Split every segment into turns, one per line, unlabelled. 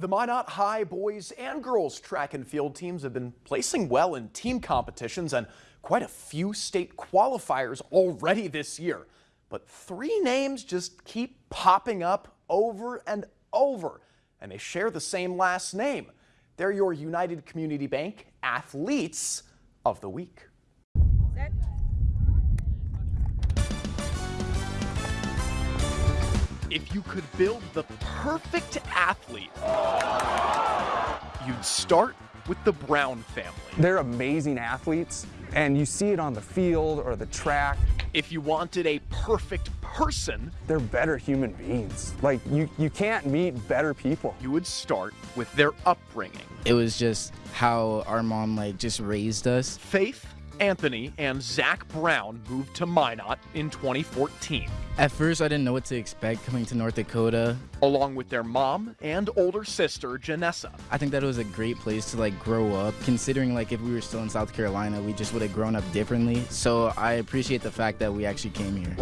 The Minot High boys and girls track and field teams have been placing well in team competitions and quite a few state qualifiers already this year. But three names just keep popping up over and over, and they share the same last name. They're your United Community Bank Athletes of the Week. If you could build the perfect athlete, you'd start with the Brown family.
They're amazing athletes, and you see it on the field or the track.
If you wanted a perfect person,
they're better human beings. Like, you, you can't meet better people.
You would start with their upbringing.
It was just how our mom, like, just raised us.
Faith, Anthony, and Zach Brown moved to Minot in 2014.
At first, I didn't know what to expect coming to North Dakota.
Along with their mom and older sister, Janessa.
I think that it was a great place to like grow up, considering like if we were still in South Carolina, we just would have grown up differently. So I appreciate the fact that we actually came here.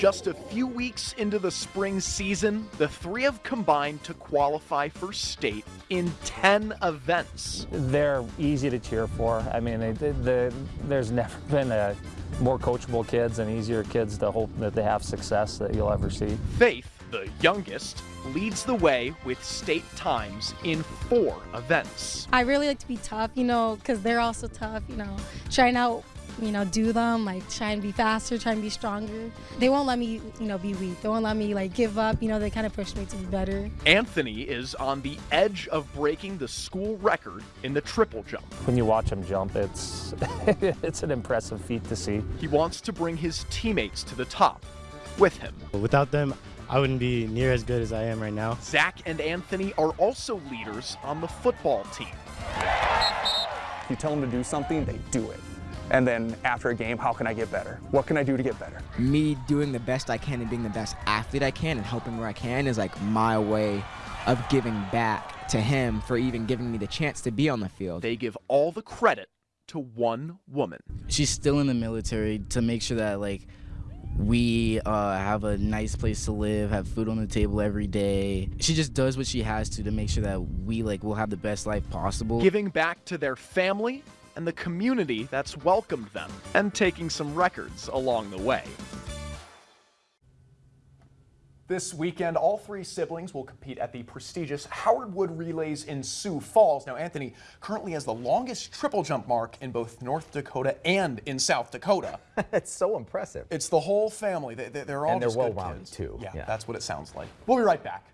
Just a few weeks into the spring season, the three have combined to qualify for state in 10 events.
They're easy to cheer for. I mean, they, they, they, there's never been a more coachable kids and easier kids to hope that they have success that you'll ever see.
Faith, the youngest, leads the way with state times in four events.
I really like to be tough, you know, because they're also tough, you know, trying out you know, do them, like try and be faster, try and be stronger. They won't let me, you know, be weak. They won't let me like give up. You know, they kind of push me to be better.
Anthony is on the edge of breaking the school record in the triple jump.
When you watch him jump, it's it's an impressive feat to see.
He wants to bring his teammates to the top with him.
Without them, I wouldn't be near as good as I am right now.
Zach and Anthony are also leaders on the football team.
If you tell them to do something, they do it. And then after a game, how can I get better? What can I do to get better?
Me doing the best I can and being the best athlete I can and helping where I can is like my way of giving back to him for even giving me the chance to be on the field.
They give all the credit to one woman.
She's still in the military to make sure that like we uh, have a nice place to live, have food on the table every day. She just does what she has to to make sure that we like will have the best life possible.
Giving back to their family and the community that's welcomed them, and taking some records along the way. This weekend, all three siblings will compete at the prestigious Howard Wood Relays in Sioux Falls. Now, Anthony currently has the longest triple jump mark in both North Dakota and in South Dakota.
it's so impressive.
It's the whole family. They, are all
and they're
just
well-rounded
too.
Yeah,
yeah, that's what it sounds like. We'll be right back.